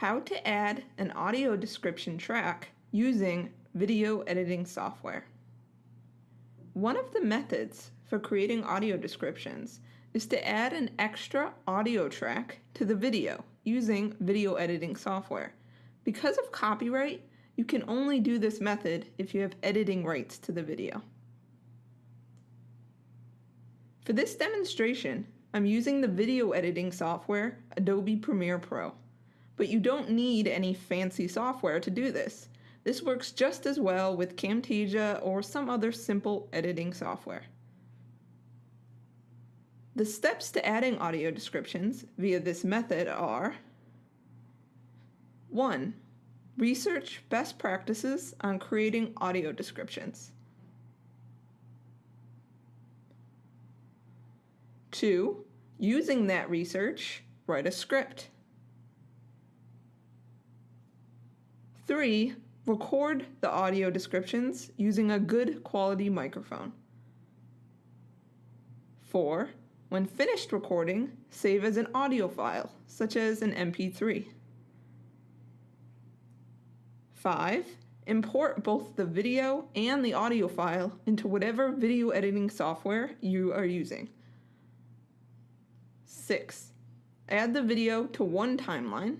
How to add an audio description track using video editing software. One of the methods for creating audio descriptions is to add an extra audio track to the video using video editing software. Because of copyright, you can only do this method if you have editing rights to the video. For this demonstration, I'm using the video editing software Adobe Premiere Pro. But you don't need any fancy software to do this. This works just as well with Camtasia or some other simple editing software. The steps to adding audio descriptions via this method are 1. Research best practices on creating audio descriptions. 2. Using that research, write a script. 3. Record the audio descriptions using a good quality microphone. 4. When finished recording, save as an audio file, such as an MP3. 5. Import both the video and the audio file into whatever video editing software you are using. 6. Add the video to one timeline.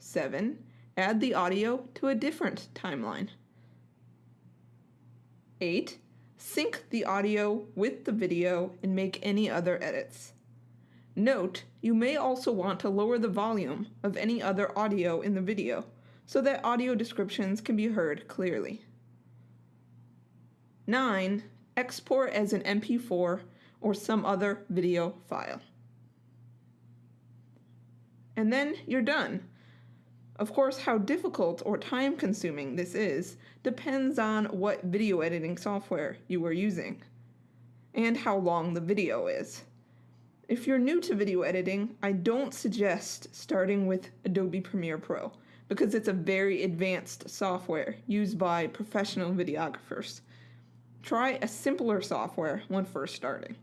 7. Add the audio to a different timeline. 8. Sync the audio with the video and make any other edits. Note, you may also want to lower the volume of any other audio in the video so that audio descriptions can be heard clearly. 9. Export as an MP4 or some other video file. And then you're done. Of course, how difficult or time consuming this is depends on what video editing software you are using and how long the video is. If you're new to video editing, I don't suggest starting with Adobe Premiere Pro because it's a very advanced software used by professional videographers. Try a simpler software when first starting.